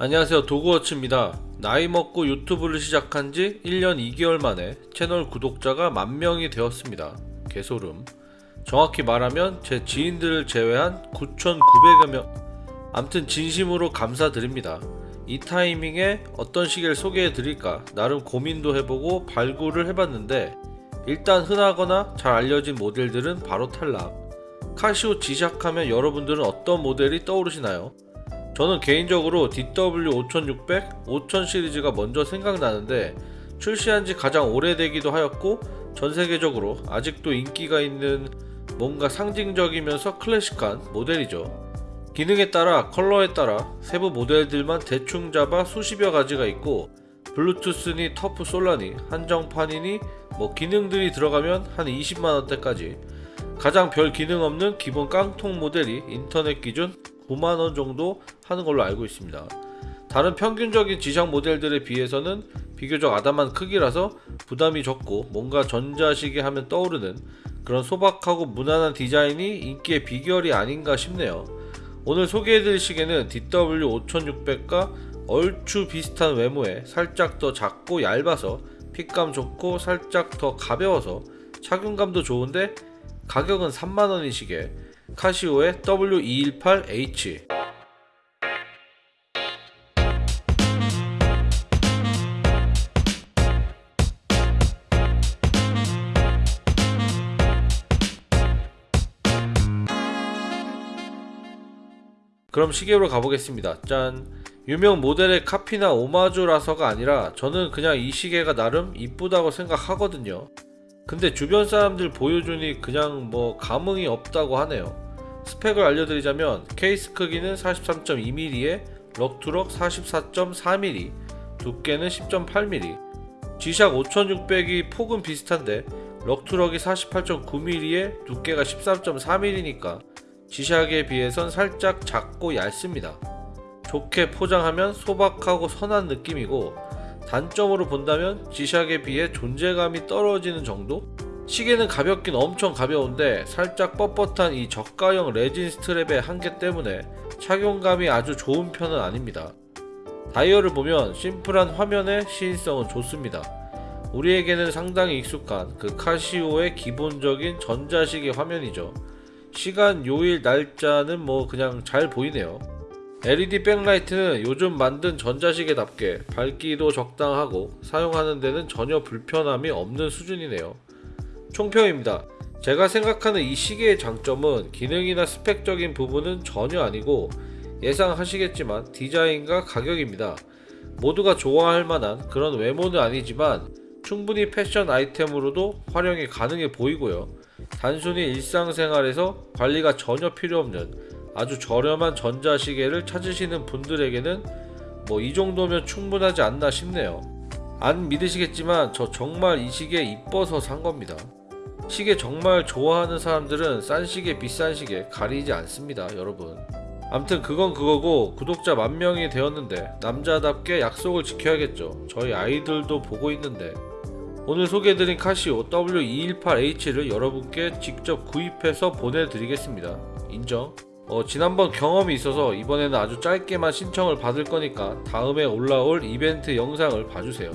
안녕하세요. 도그워치입니다. 나이 먹고 유튜브를 시작한 지 1년 2개월 만에 채널 구독자가 만명이 되었습니다. 개소름. 정확히 말하면 제 지인들을 제외한 9,900여 명. 암튼 진심으로 감사드립니다. 이 타이밍에 어떤 시계를 소개해 드릴까 나름 고민도 해보고 발굴을 해봤는데 일단 흔하거나 잘 알려진 모델들은 바로 탈락. 카시오 지샥하면 여러분들은 어떤 모델이 떠오르시나요? 저는 개인적으로 DW5600, 5000 시리즈가 먼저 생각나는데 출시한 지 가장 오래되기도 하였고 전 세계적으로 아직도 인기가 있는 뭔가 상징적이면서 클래식한 모델이죠. 기능에 따라 컬러에 따라 세부 모델들만 대충 잡아 수십여 가지가 있고 블루투스니 터프 솔라니 한정판이니 뭐 기능들이 들어가면 한 20만원대까지 가장 별 기능 없는 기본 깡통 모델이 인터넷 기준 9만원 정도 하는 걸로 알고 있습니다. 다른 평균적인 지상 모델들에 비해서는 비교적 아담한 크기라서 부담이 적고 뭔가 전자시계 하면 떠오르는 그런 소박하고 무난한 디자인이 인기의 비결이 아닌가 싶네요. 오늘 소개해드릴 시계는 DW5600과 얼추 비슷한 외모에 살짝 더 작고 얇아서 핏감 좋고 살짝 더 가벼워서 착용감도 좋은데 가격은 3만원인 시계 카시오의 W218H 그럼 시계로 가보겠습니다. 짠. 유명 모델의 카피나 오마주라서가 아니라 저는 그냥 이 시계가 나름 이쁘다고 생각하거든요. 근데 주변 사람들 보여주니 그냥 뭐 감흥이 없다고 하네요. 스펙을 알려드리자면 케이스 크기는 43.2mm에 럭투럭 44.4mm, 두께는 10.8mm, G샥 5600이 폭은 비슷한데 럭투럭이 48.9mm에 두께가 13.4mm니까 G샥에 비해선 살짝 작고 얇습니다. 좋게 포장하면 소박하고 선한 느낌이고 단점으로 본다면 G샥에 비해 존재감이 떨어지는 정도? 시계는 가볍긴 엄청 가벼운데 살짝 뻣뻣한 이 저가형 레진 스트랩의 한계 때문에 착용감이 아주 좋은 편은 아닙니다. 다이얼을 보면 심플한 화면의 시인성은 좋습니다. 우리에게는 상당히 익숙한 그 카시오의 기본적인 전자시계 화면이죠. 시간, 요일, 날짜는 뭐 그냥 잘 보이네요. LED 백라이트는 요즘 만든 전자시계답게 밝기도 적당하고 사용하는 데는 전혀 불편함이 없는 수준이네요. 총평입니다. 제가 생각하는 이 시계의 장점은 기능이나 스펙적인 부분은 전혀 아니고 예상하시겠지만 디자인과 가격입니다. 모두가 좋아할 만한 그런 외모는 아니지만 충분히 패션 아이템으로도 활용이 가능해 보이고요. 단순히 일상생활에서 관리가 전혀 필요 없는 아주 저렴한 전자시계를 찾으시는 분들에게는 뭐 이 정도면 충분하지 않나 싶네요. 안 믿으시겠지만 저 정말 이 시계 이뻐서 산 겁니다. 시계 정말 좋아하는 사람들은 싼 시계 비싼 시계 가리지 않습니다 여러분. 암튼 그건 그거고 구독자 만 명이 되었는데 남자답게 약속을 지켜야겠죠. 저희 아이들도 보고 있는데 오늘 소개해드린 카시오 W218H를 여러분께 직접 구입해서 보내드리겠습니다. 인정? 어, 지난번 경험이 있어서 이번에는 아주 짧게만 신청을 받을 거니까 다음에 올라올 이벤트 영상을 봐주세요.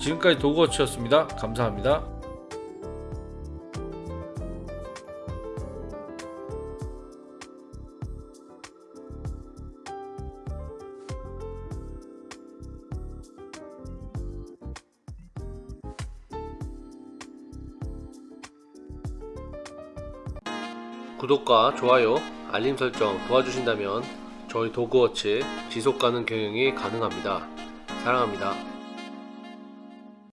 지금까지 도그워치였습니다. 감사합니다. 구독과 좋아요, 알림 설정 도와주신다면 저희 도그워치 지속가능 경영이 가능합니다. 사랑합니다.